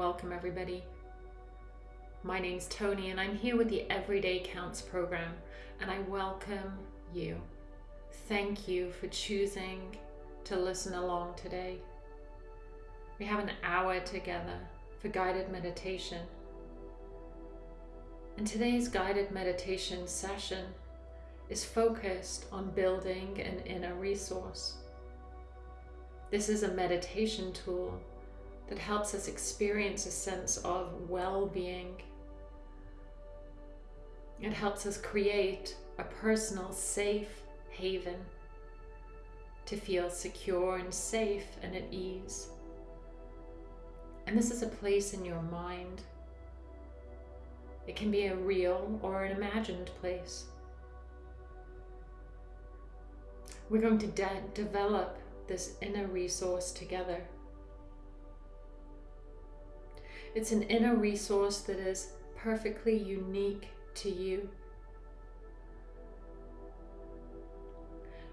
welcome everybody. My name's Tony and I'm here with the Everyday Counts program and I welcome you. Thank you for choosing to listen along today. We have an hour together for guided meditation. And today's guided meditation session is focused on building an inner resource. This is a meditation tool that helps us experience a sense of well-being. It helps us create a personal safe haven to feel secure and safe and at ease. And this is a place in your mind. It can be a real or an imagined place. We're going to de develop this inner resource together. It's an inner resource that is perfectly unique to you.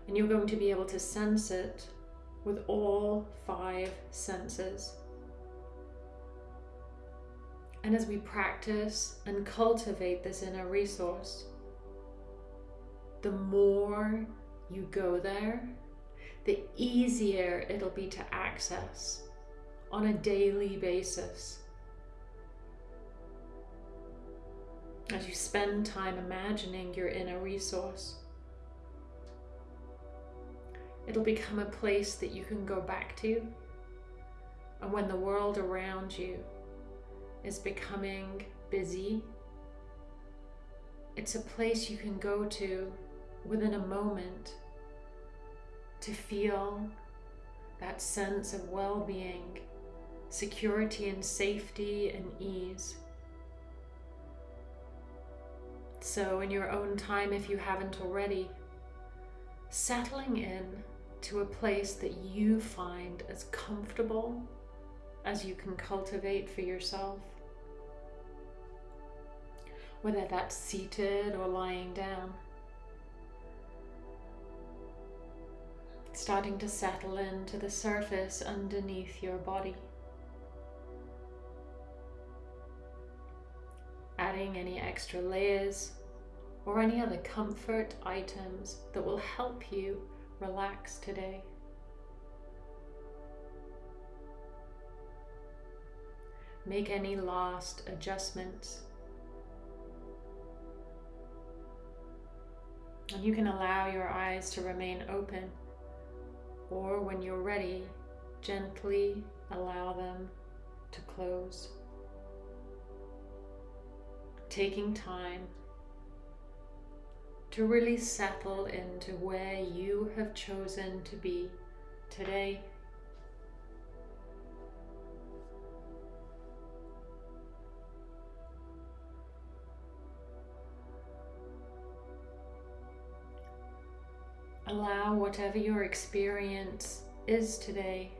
And you're going to be able to sense it with all five senses. And as we practice and cultivate this inner resource, the more you go there, the easier it'll be to access on a daily basis. As you spend time imagining your inner resource. It'll become a place that you can go back to. And when the world around you is becoming busy, it's a place you can go to within a moment to feel that sense of well-being, security and safety and ease. So in your own time, if you haven't already, settling in to a place that you find as comfortable as you can cultivate for yourself. Whether that's seated or lying down. Starting to settle into the surface underneath your body. Adding any extra layers or any other comfort items that will help you relax today. Make any last adjustments. And you can allow your eyes to remain open or when you're ready, gently allow them to close. Taking time to really settle into where you have chosen to be today. Allow whatever your experience is today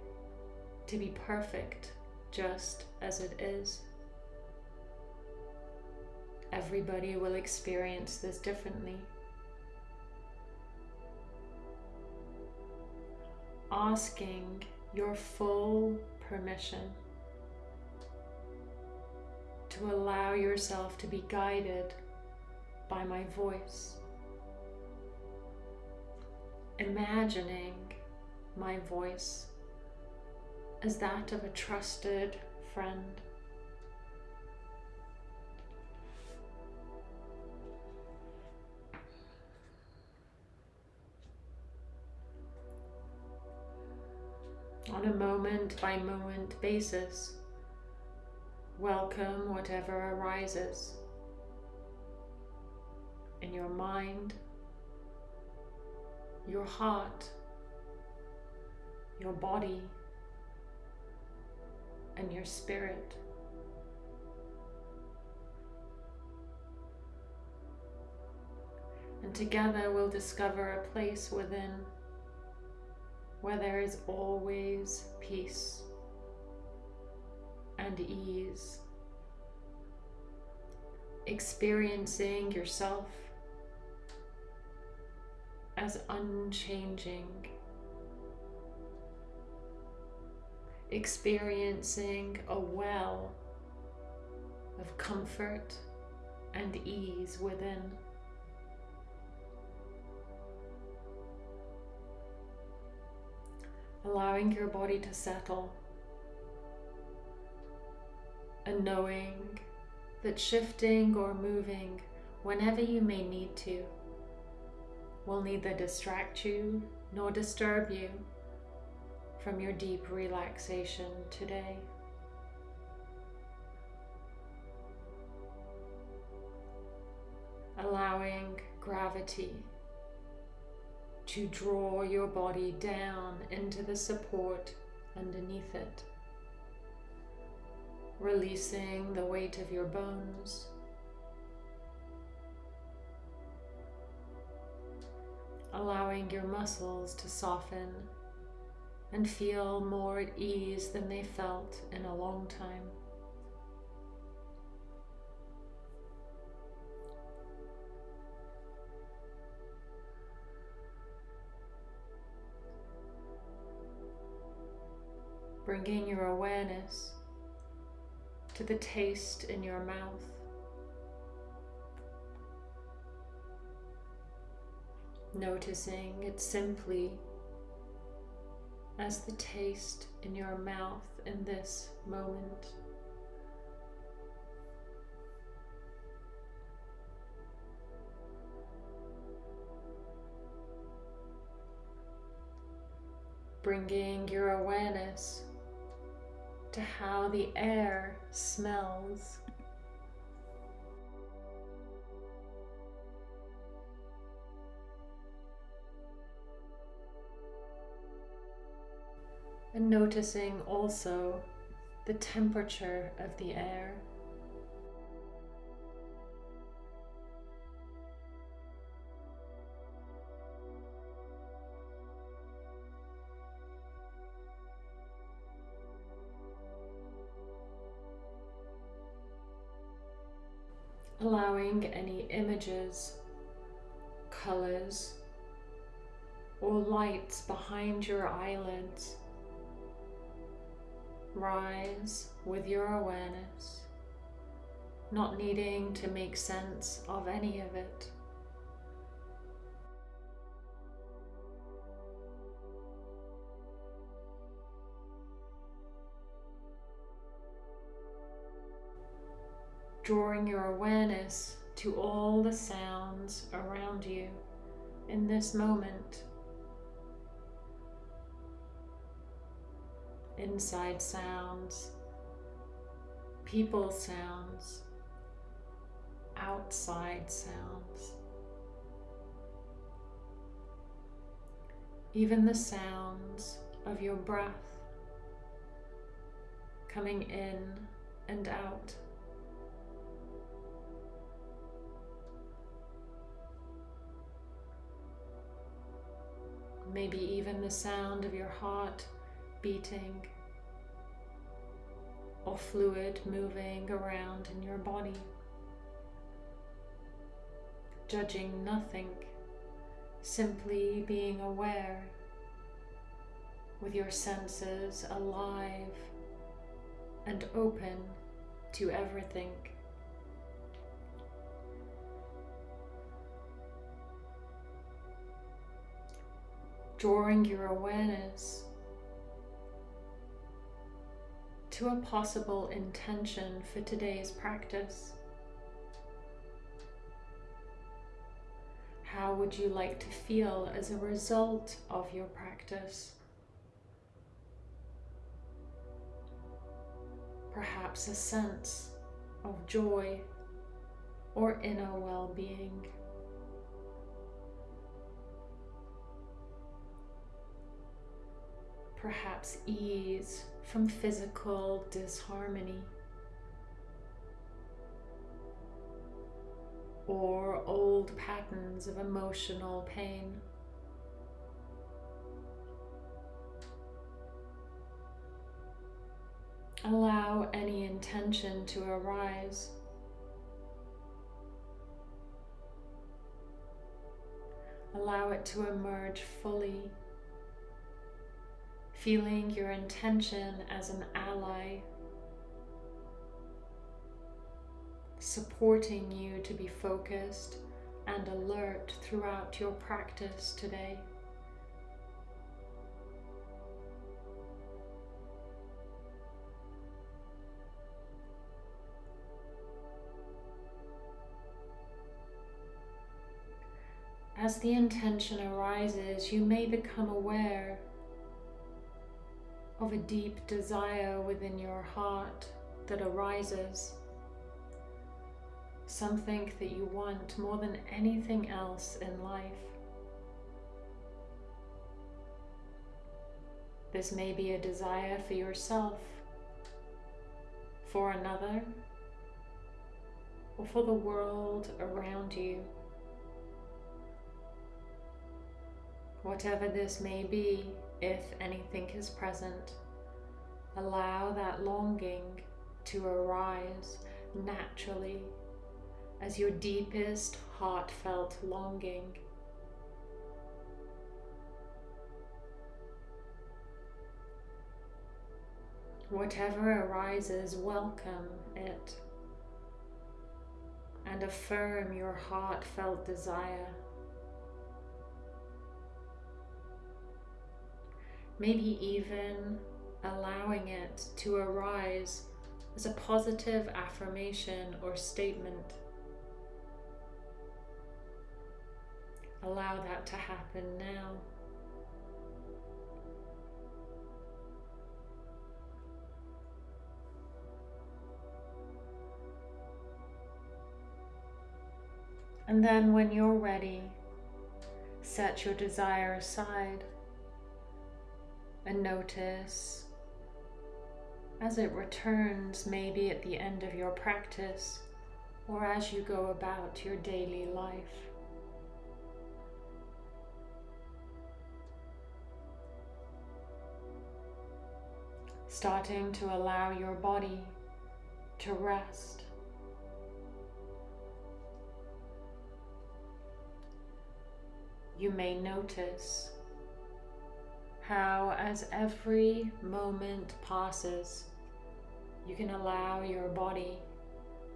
to be perfect just as it is. Everybody will experience this differently. Asking your full permission to allow yourself to be guided by my voice. Imagining my voice as that of a trusted friend. On a moment by moment basis. Welcome whatever arises in your mind, your heart, your body, and your spirit. And together we'll discover a place within where there is always peace and ease, experiencing yourself as unchanging, experiencing a well of comfort and ease within. Allowing your body to settle and knowing that shifting or moving whenever you may need to will neither distract you nor disturb you from your deep relaxation today. Allowing gravity to draw your body down into the support underneath it releasing the weight of your bones. Allowing your muscles to soften and feel more at ease than they felt in a long time. Bringing your awareness to the taste in your mouth. Noticing it simply as the taste in your mouth in this moment. Bringing your awareness to how the air smells. And noticing also the temperature of the air. Any images, colors, or lights behind your eyelids rise with your awareness, not needing to make sense of any of it. Drawing your awareness to all the sounds around you in this moment. Inside sounds, people sounds, outside sounds. Even the sounds of your breath coming in and out. Maybe even the sound of your heart beating or fluid moving around in your body. Judging nothing, simply being aware with your senses alive and open to everything. Drawing your awareness to a possible intention for today's practice. How would you like to feel as a result of your practice? Perhaps a sense of joy or inner well-being. Perhaps ease from physical disharmony or old patterns of emotional pain. Allow any intention to arise. Allow it to emerge fully feeling your intention as an ally, supporting you to be focused and alert throughout your practice today. As the intention arises, you may become aware of a deep desire within your heart that arises. Something that you want more than anything else in life. This may be a desire for yourself, for another, or for the world around you. Whatever this may be, if anything is present, allow that longing to arise naturally as your deepest heartfelt longing. Whatever arises, welcome it and affirm your heartfelt desire. Maybe even allowing it to arise as a positive affirmation or statement. Allow that to happen now. And then when you're ready, set your desire aside and notice as it returns, maybe at the end of your practice or as you go about your daily life. Starting to allow your body to rest. You may notice how as every moment passes, you can allow your body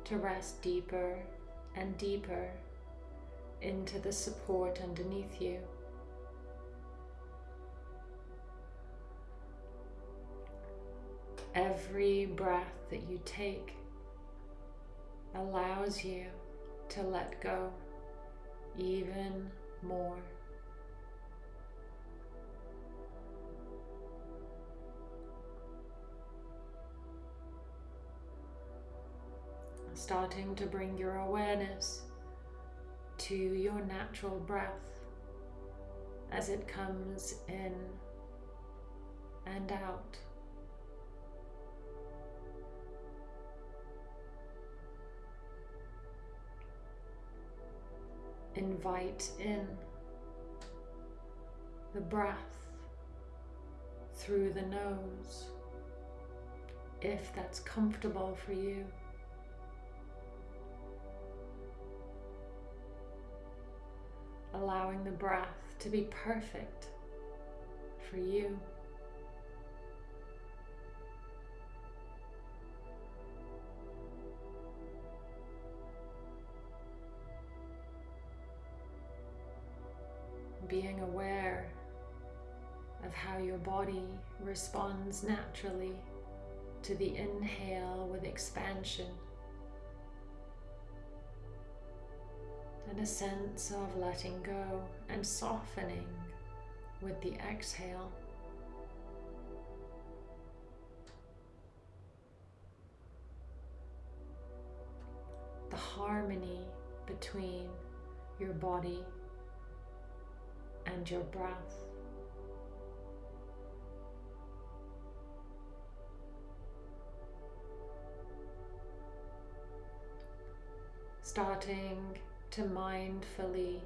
to rest deeper and deeper into the support underneath you. Every breath that you take allows you to let go even more. Starting to bring your awareness to your natural breath as it comes in and out. Invite in the breath through the nose if that's comfortable for you. Allowing the breath to be perfect for you. Being aware of how your body responds naturally to the inhale with expansion. And a sense of letting go and softening with the exhale. The harmony between your body and your breath. Starting to mindfully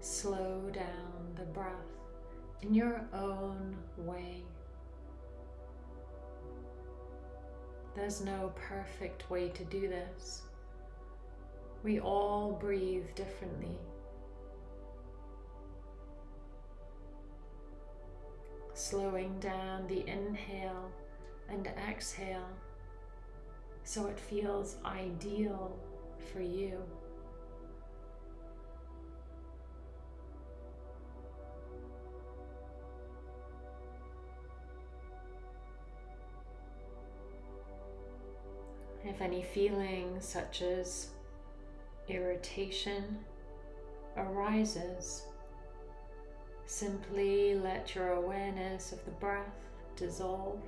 slow down the breath in your own way. There's no perfect way to do this. We all breathe differently. slowing down the inhale and exhale so it feels ideal for you. If any feelings such as irritation arises, simply let your awareness of the breath dissolve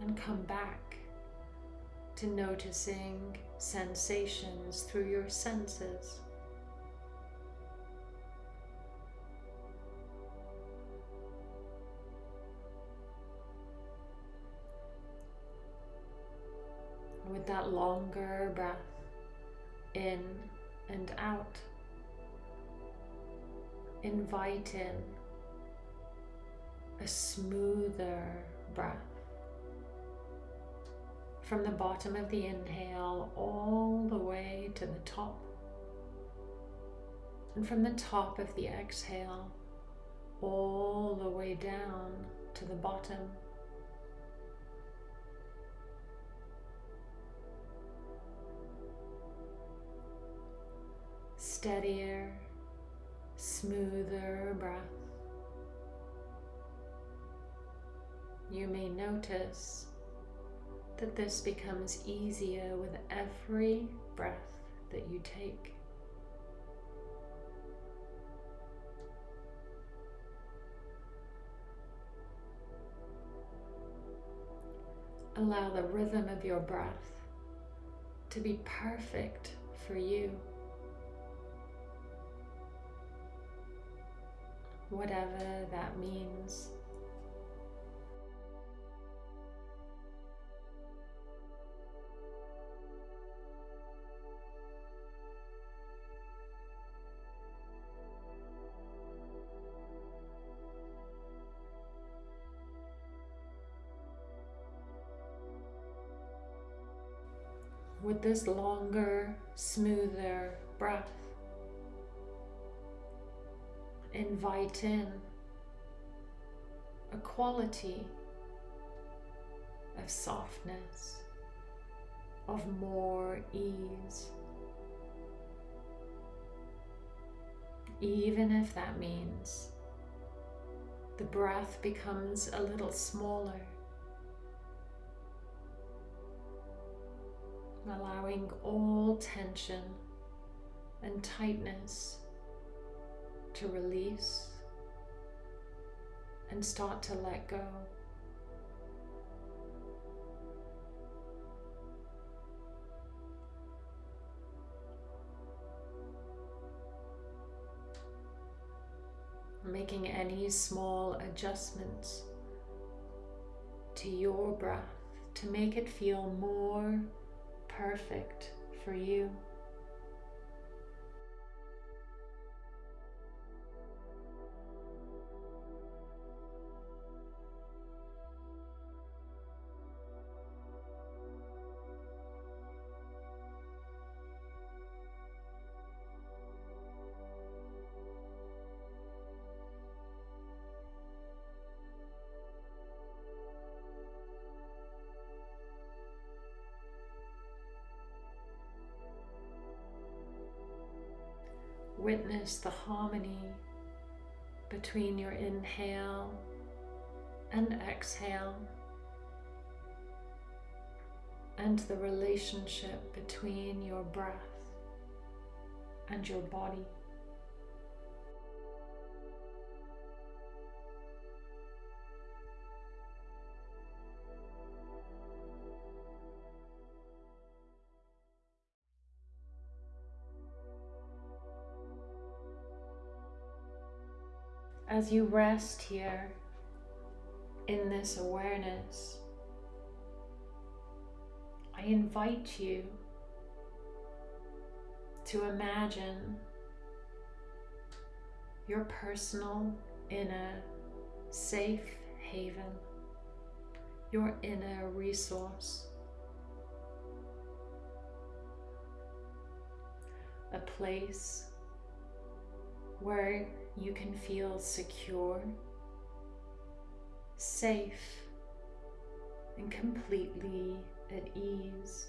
and come back to noticing sensations through your senses. With that longer breath in and out, invite in a smoother breath from the bottom of the inhale all the way to the top. And from the top of the exhale all the way down to the bottom. Steadier, smoother breath. You may notice that this becomes easier with every breath that you take. Allow the rhythm of your breath to be perfect for you. Whatever that means. with this longer, smoother breath. Invite in a quality of softness, of more ease. Even if that means the breath becomes a little smaller allowing all tension and tightness to release and start to let go. Making any small adjustments to your breath to make it feel more perfect for you. Witness the harmony between your inhale and exhale and the relationship between your breath and your body. As you rest here in this awareness, I invite you to imagine your personal inner safe haven, your inner resource, a place where you can feel secure safe and completely at ease.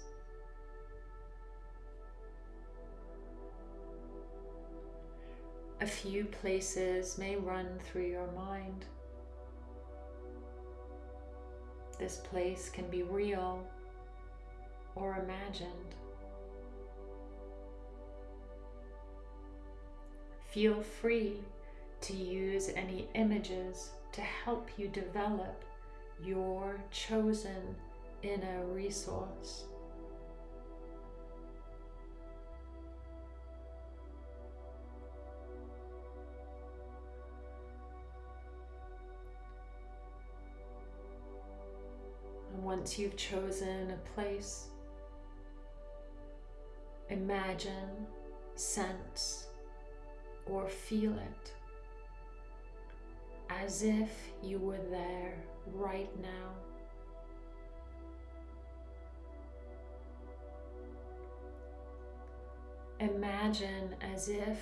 A few places may run through your mind. This place can be real or imagined. Feel free to use any images to help you develop your chosen inner resource. And once you've chosen a place, imagine, sense, or feel it as if you were there right now. Imagine as if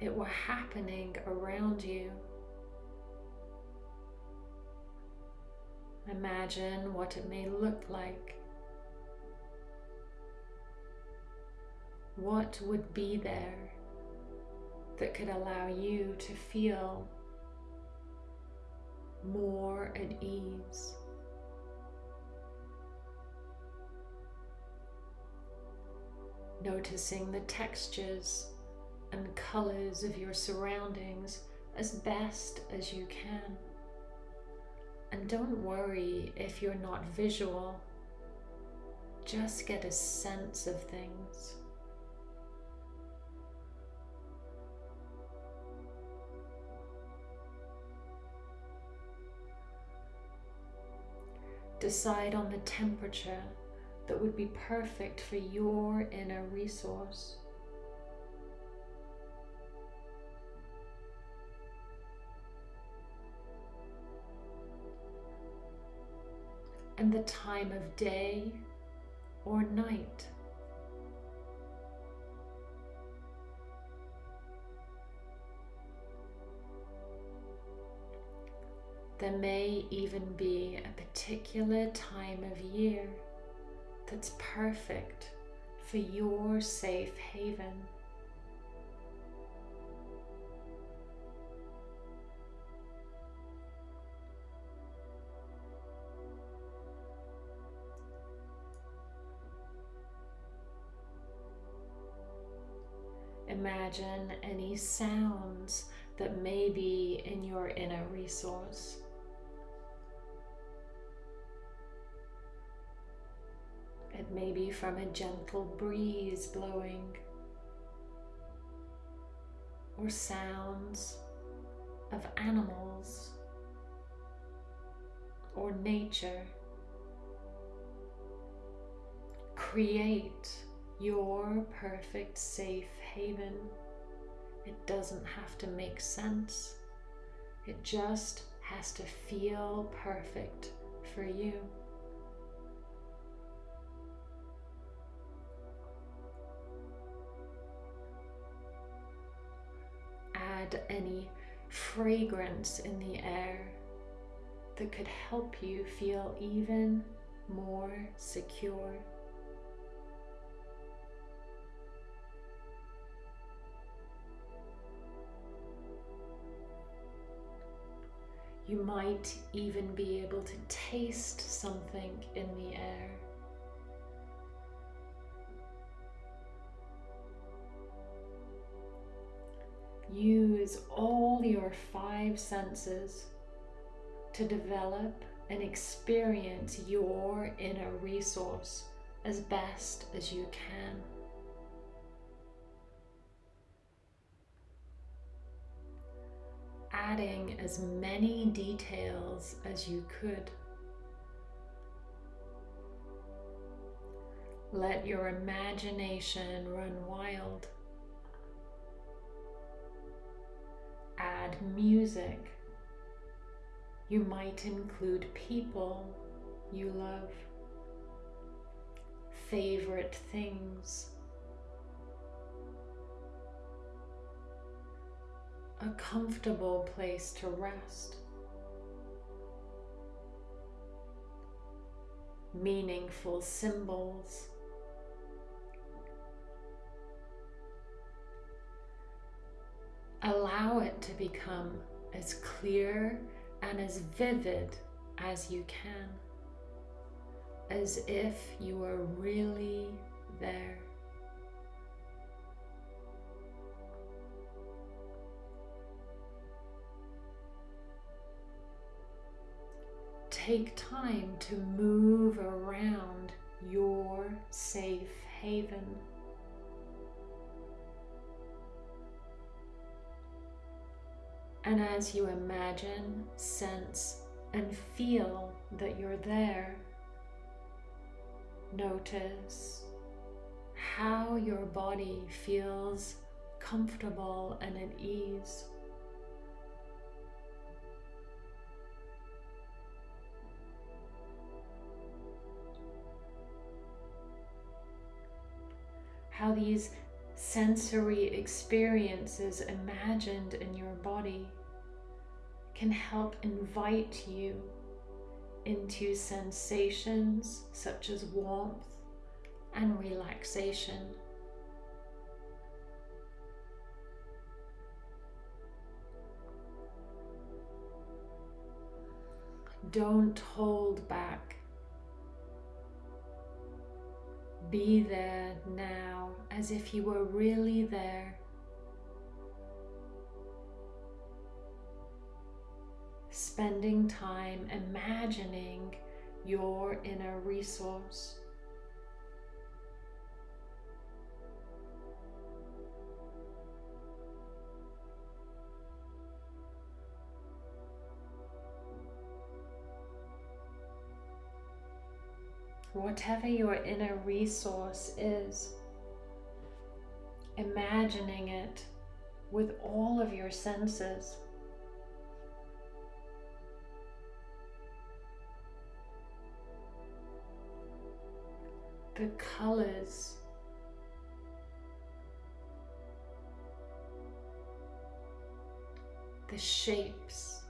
it were happening around you. Imagine what it may look like. What would be there that could allow you to feel more at ease. Noticing the textures and colors of your surroundings as best as you can. And don't worry if you're not visual, just get a sense of things. Decide on the temperature that would be perfect for your inner resource. And the time of day or night. There may even be a particular time of year that's perfect for your safe haven. Imagine any sounds that may be in your inner resource. It may be from a gentle breeze blowing or sounds of animals or nature. Create your perfect safe haven. It doesn't have to make sense. It just has to feel perfect for you. Any fragrance in the air that could help you feel even more secure. You might even be able to taste something in the air. Use all your five senses to develop and experience your inner resource as best as you can. Adding as many details as you could. Let your imagination run wild. add music. You might include people you love, favorite things, a comfortable place to rest, meaningful symbols, Allow it to become as clear and as vivid as you can, as if you are really there. take time to move around your safe haven. And as you imagine, sense, and feel that you're there, notice how your body feels comfortable and at ease. how these sensory experiences imagined in your body can help invite you into sensations such as warmth and relaxation. Don't hold back Be there now as if you were really there. Spending time imagining your inner resource. Whatever your inner resource is, imagining it with all of your senses. The colors the shapes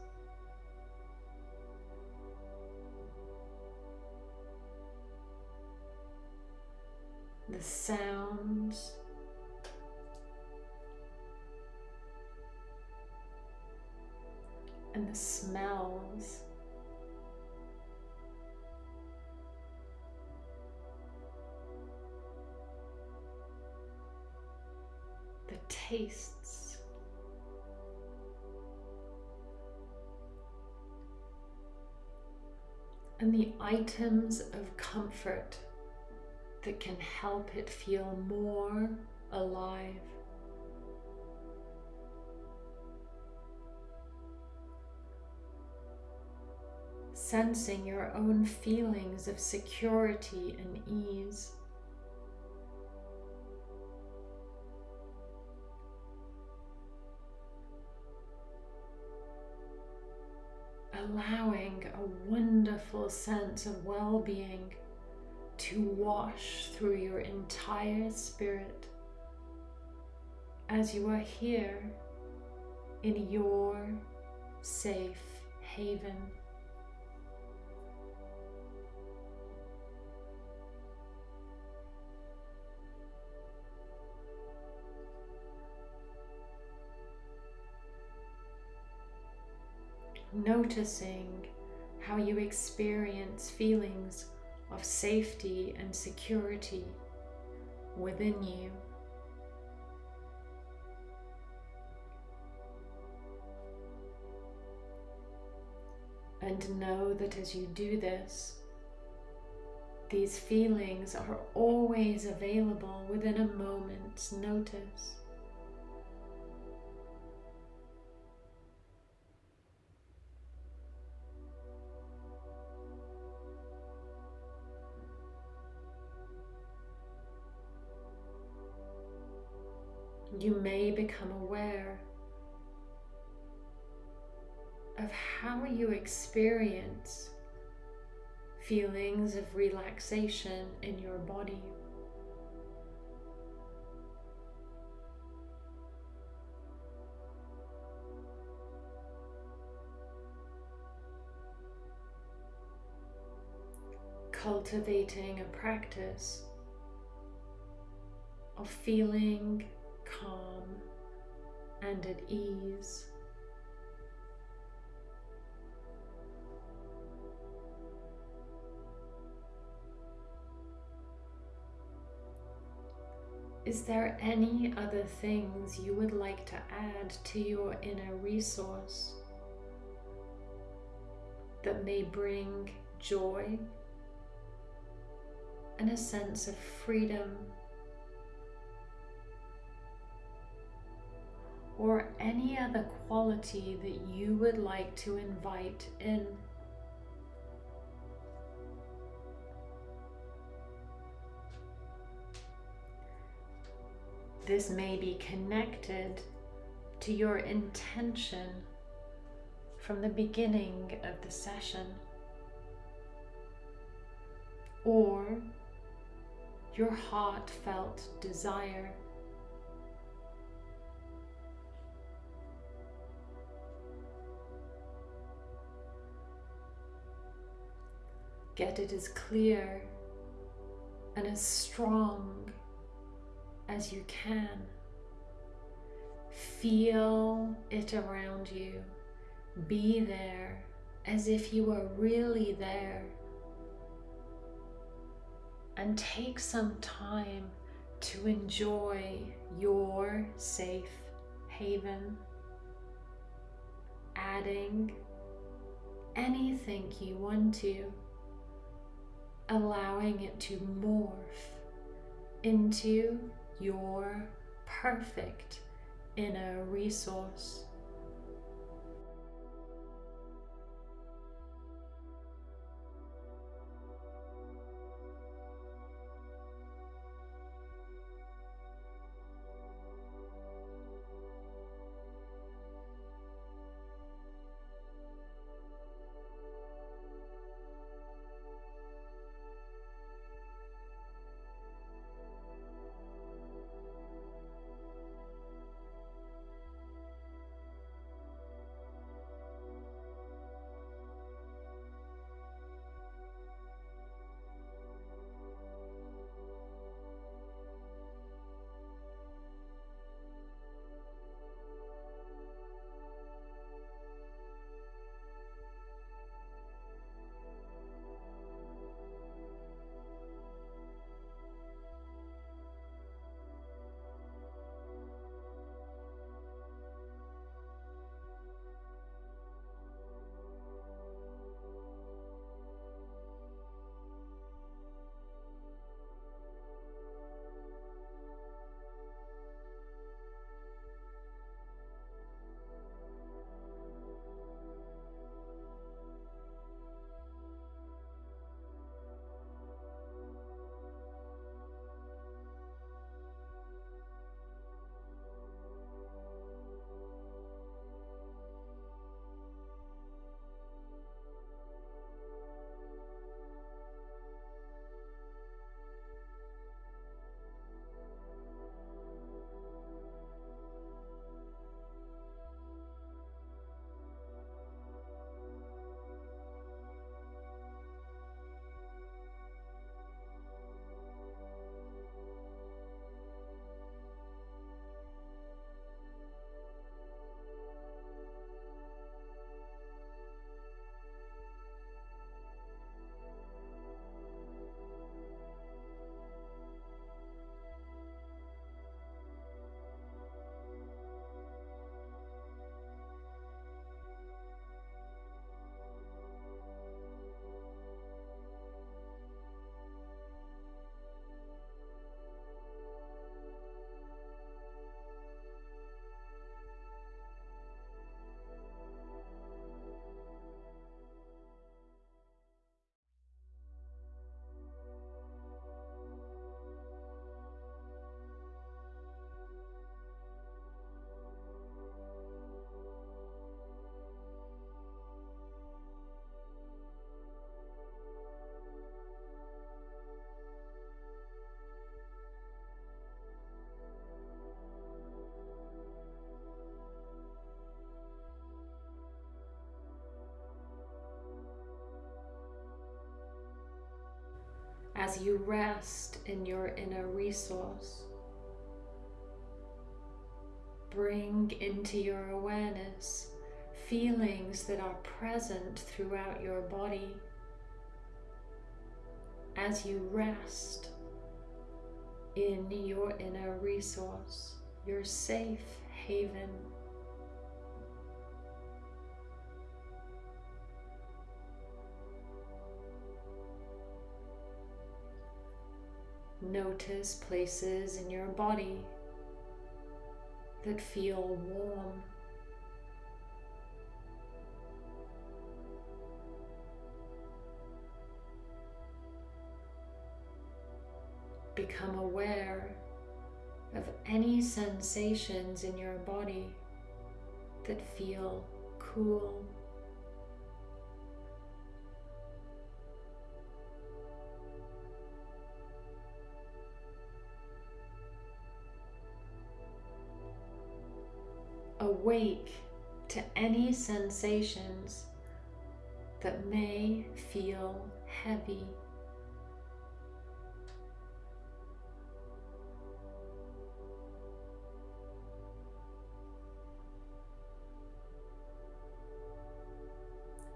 the sounds. And the smells. The tastes. And the items of comfort that can help it feel more alive. Sensing your own feelings of security and ease. allowing a wonderful sense of well-being to wash through your entire spirit as you are here in your safe haven. Noticing how you experience feelings of safety and security within you. And know that as you do this, these feelings are always available within a moment's notice. You may become aware of how you experience feelings of relaxation in your body. cultivating a practice of feeling calm and at ease. Is there any other things you would like to add to your inner resource that may bring joy and a sense of freedom or any other quality that you would like to invite in? This may be connected to your intention from the beginning of the session or your heartfelt desire. Get it as clear and as strong as you can. Feel it around you. Be there as if you were really there. And take some time to enjoy your safe haven, adding anything you want to, allowing it to morph into your perfect inner resource. As you rest in your inner resource. Bring into your awareness feelings that are present throughout your body as you rest in your inner resource, your safe haven. Notice places in your body that feel warm. Become aware of any sensations in your body that feel cool awake to any sensations that may feel heavy.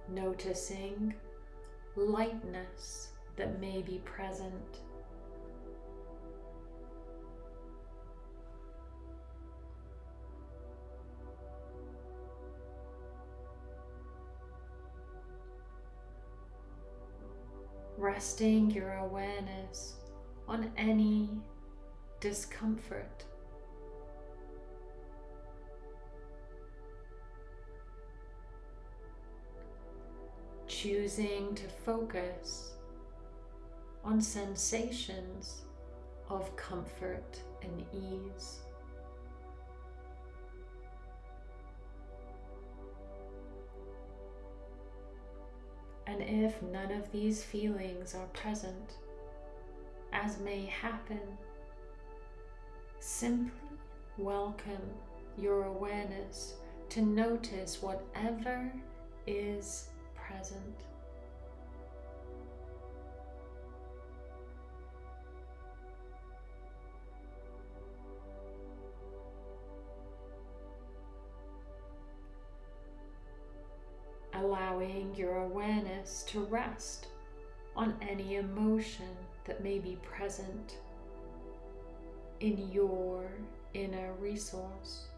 Noticing lightness that may be present. Resting your awareness on any discomfort. Choosing to focus on sensations of comfort and ease. And if none of these feelings are present, as may happen, simply welcome your awareness to notice whatever is present. Allowing your awareness to rest on any emotion that may be present in your inner resource.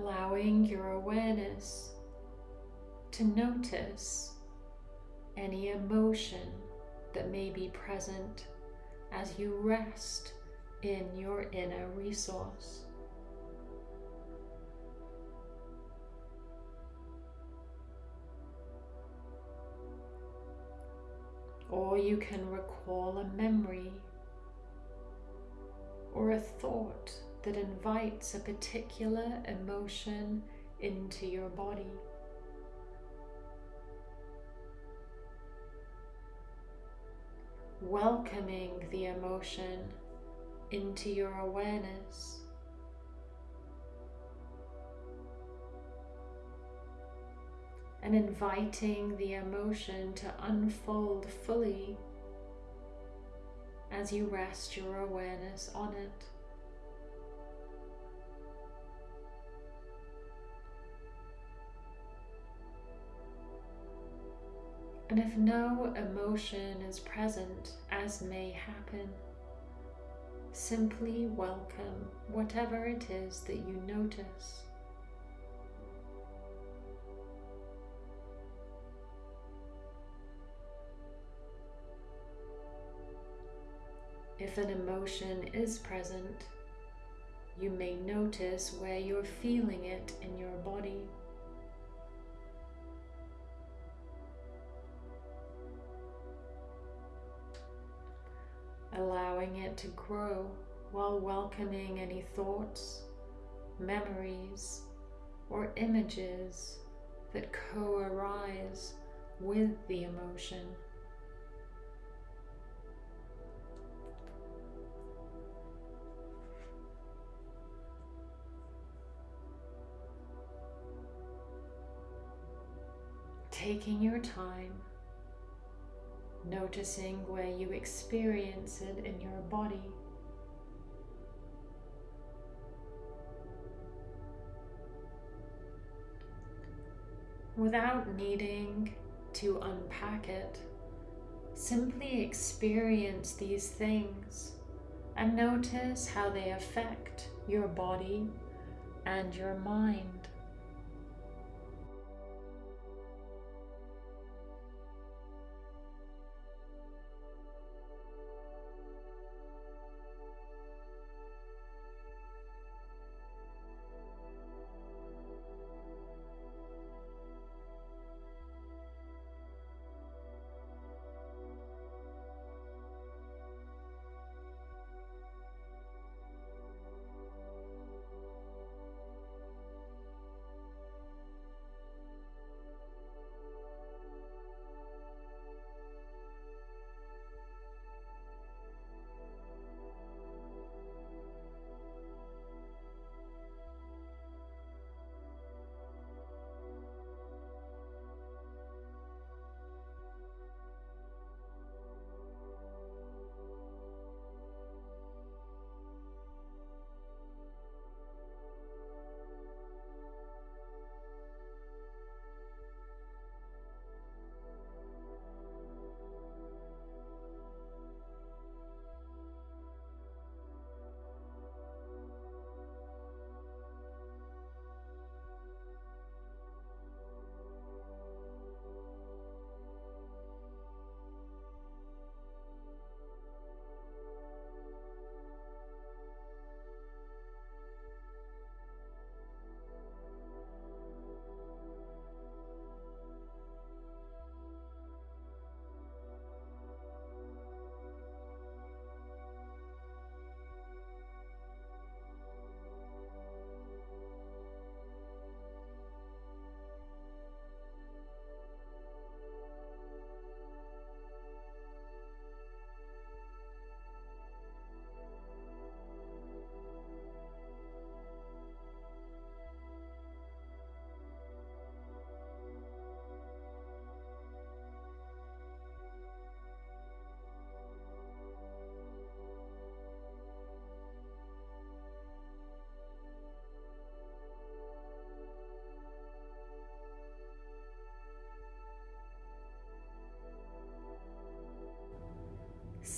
Allowing your awareness to notice any emotion that may be present as you rest in your inner resource. Or you can recall a memory or a thought that invites a particular emotion into your body. Welcoming the emotion into your awareness. And inviting the emotion to unfold fully as you rest your awareness on it. And if no emotion is present, as may happen, simply welcome whatever it is that you notice. If an emotion is present, you may notice where you're feeling it in your body. Allowing it to grow while welcoming any thoughts, memories, or images that co-arise with the emotion. taking your time, noticing where you experience it in your body. Without needing to unpack it, simply experience these things and notice how they affect your body and your mind.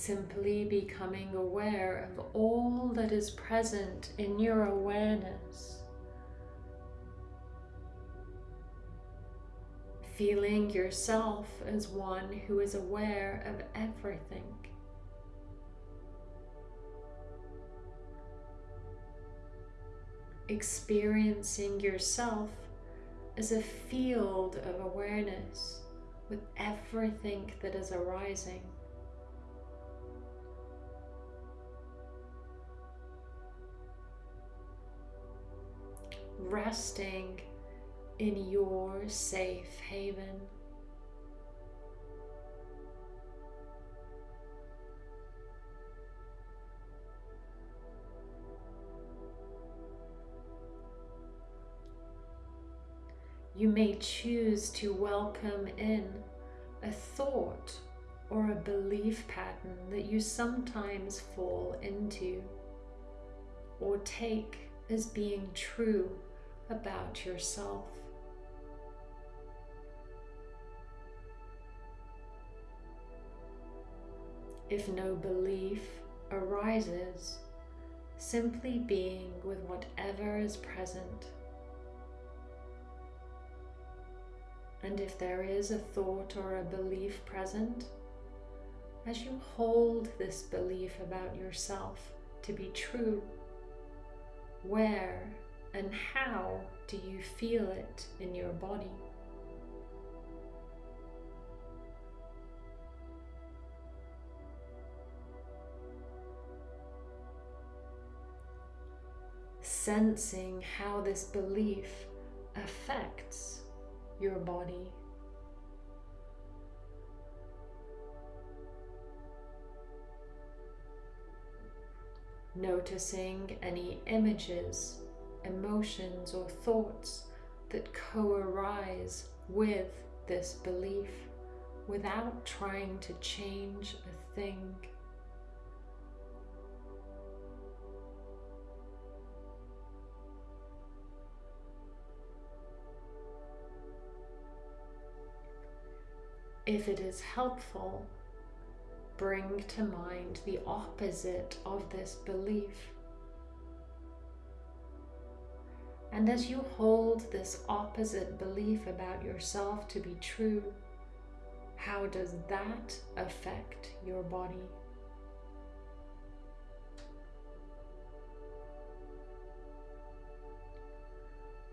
Simply becoming aware of all that is present in your awareness. Feeling yourself as one who is aware of everything. Experiencing yourself as a field of awareness with everything that is arising. Resting in your safe haven. You may choose to welcome in a thought or a belief pattern that you sometimes fall into or take as being true about yourself. If no belief arises, simply being with whatever is present And if there is a thought or a belief present, as you hold this belief about yourself to be true, where and how do you feel it in your body? Sensing how this belief affects your body. Noticing any images, emotions, or thoughts that co arise with this belief without trying to change a thing. If it is helpful, bring to mind the opposite of this belief. And as you hold this opposite belief about yourself to be true, how does that affect your body?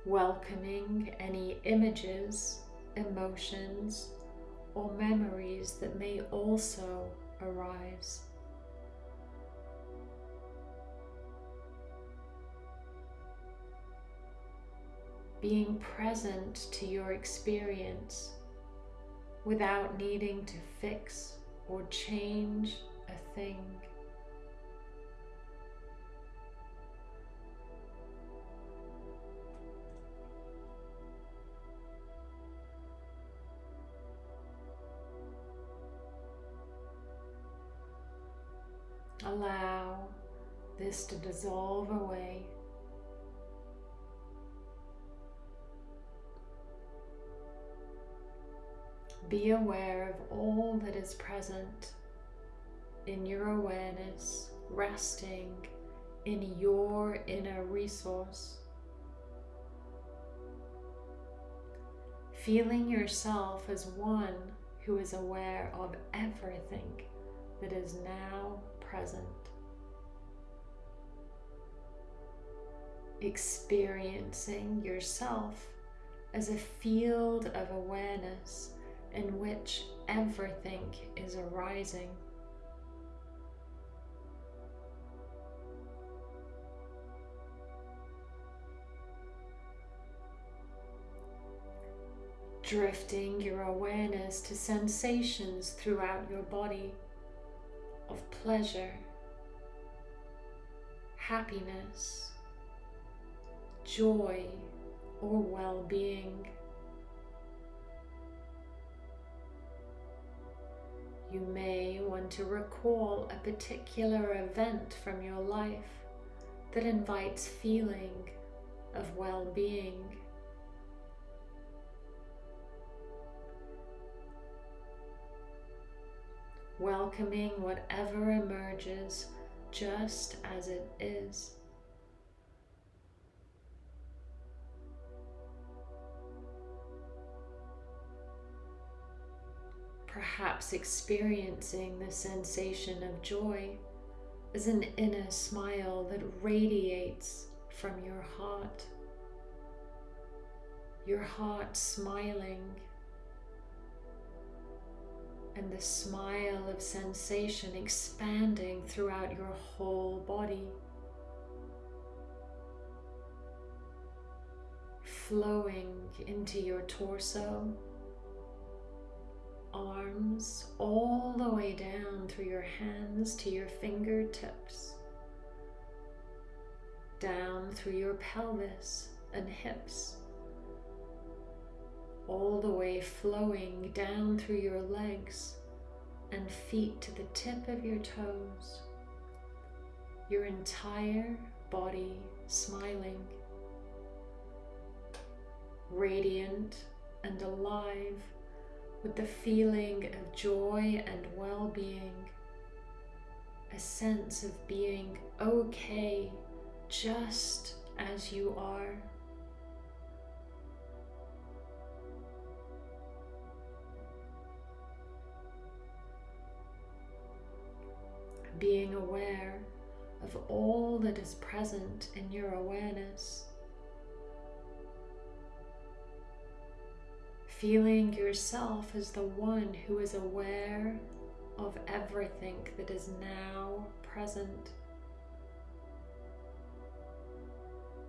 Welcoming any images, emotions, or memories that may also arise. Being present to your experience without needing to fix or change a thing. Allow this to dissolve away. Be aware of all that is present in your awareness, resting in your inner resource. Feeling yourself as one who is aware of everything that is now present. Experiencing yourself as a field of awareness in which everything is arising. Drifting your awareness to sensations throughout your body of pleasure, happiness, joy, or well You may want to recall a particular event from your life that invites feeling of well being. welcoming whatever emerges just as it is. Perhaps experiencing the sensation of joy as an inner smile that radiates from your heart. Your heart smiling and the smile of sensation expanding throughout your whole body. Flowing into your torso, arms, all the way down through your hands to your fingertips, down through your pelvis and hips all the way flowing down through your legs and feet to the tip of your toes. Your entire body smiling, radiant and alive with the feeling of joy and well-being, a sense of being okay just as you are. being aware of all that is present in your awareness. Feeling yourself as the one who is aware of everything that is now present.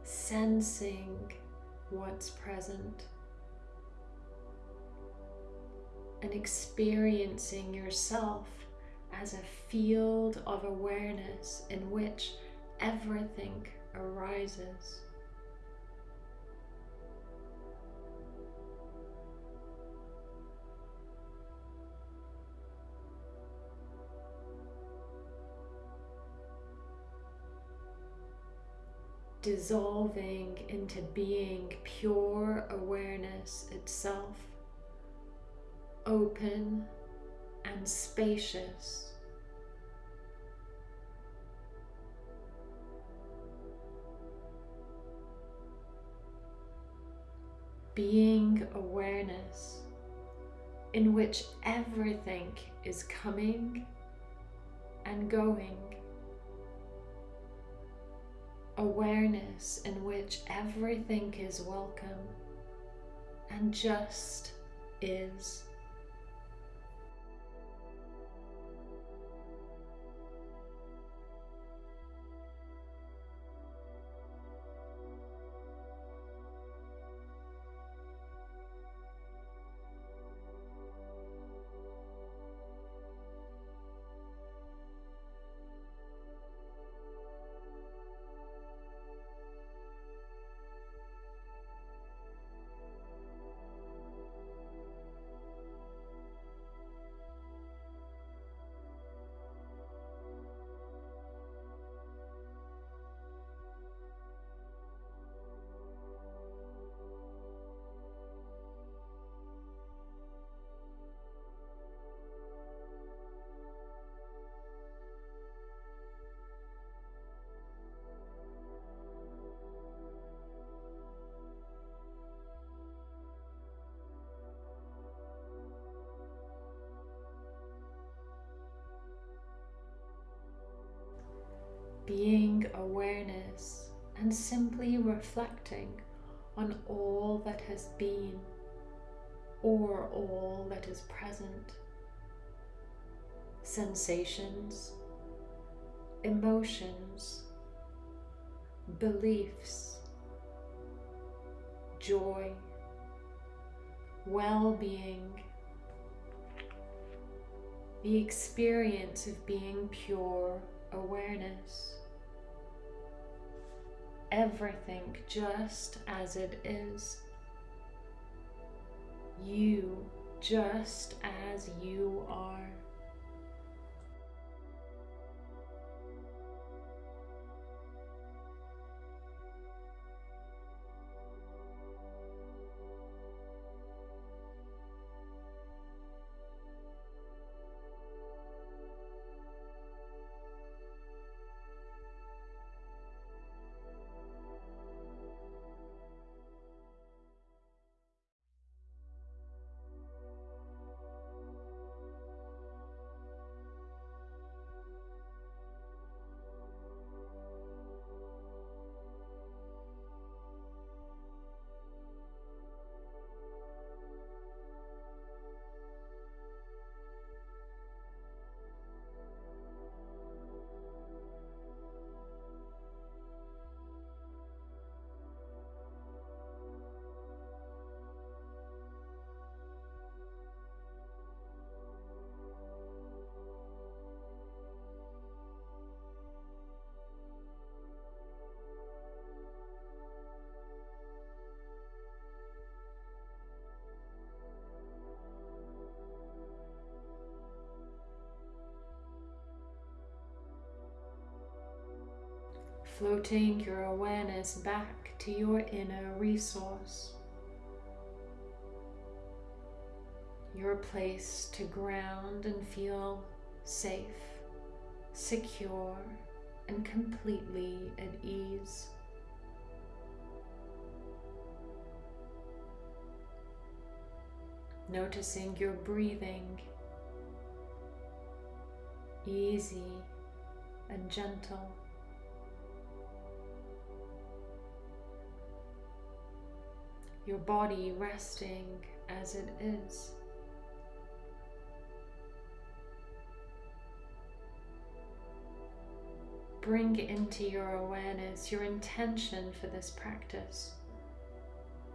Sensing what's present and experiencing yourself as a field of awareness in which everything arises. Dissolving into being pure awareness itself, open and spacious. Being awareness in which everything is coming and going. Awareness in which everything is welcome and just is. Awareness and simply reflecting on all that has been or all that is present. Sensations, emotions, beliefs, joy, well-being, the experience of being pure awareness everything just as it is. You just as you are. Floating your awareness back to your inner resource. Your place to ground and feel safe, secure, and completely at ease. Noticing your breathing easy and gentle. Your body resting as it is. Bring into your awareness your intention for this practice.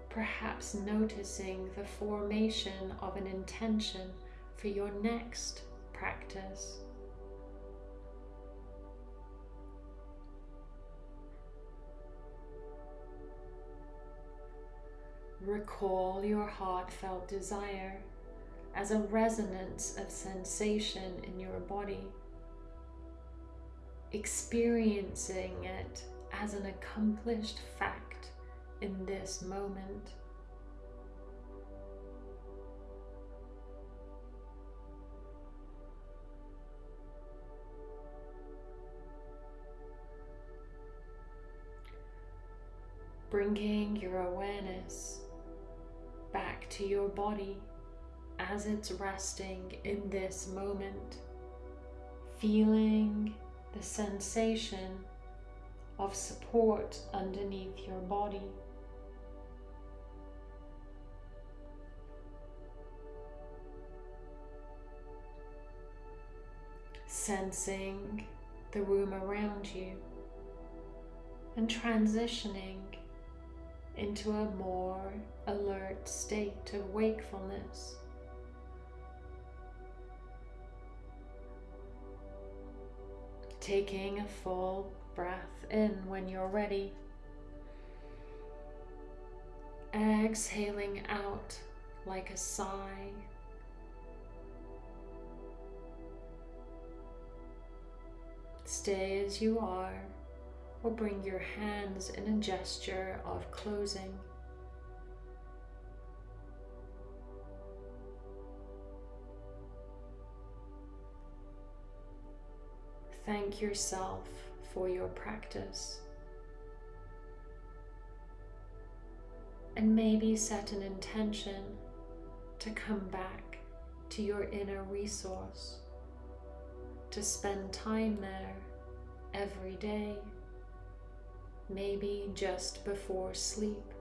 Perhaps noticing the formation of an intention for your next practice. Recall your heartfelt desire as a resonance of sensation in your body, experiencing it as an accomplished fact in this moment. Bringing your awareness back to your body as it's resting in this moment, feeling the sensation of support underneath your body. Sensing the room around you and transitioning into a more alert state of wakefulness. Taking a full breath in when you're ready. Exhaling out like a sigh. Stay as you are or bring your hands in a gesture of closing. Thank yourself for your practice. And maybe set an intention to come back to your inner resource, to spend time there every day maybe just before sleep.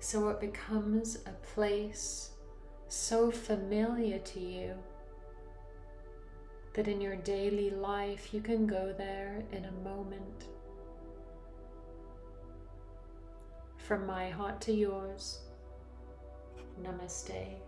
So it becomes a place so familiar to you that in your daily life you can go there in a moment. From my heart to yours, Namaste.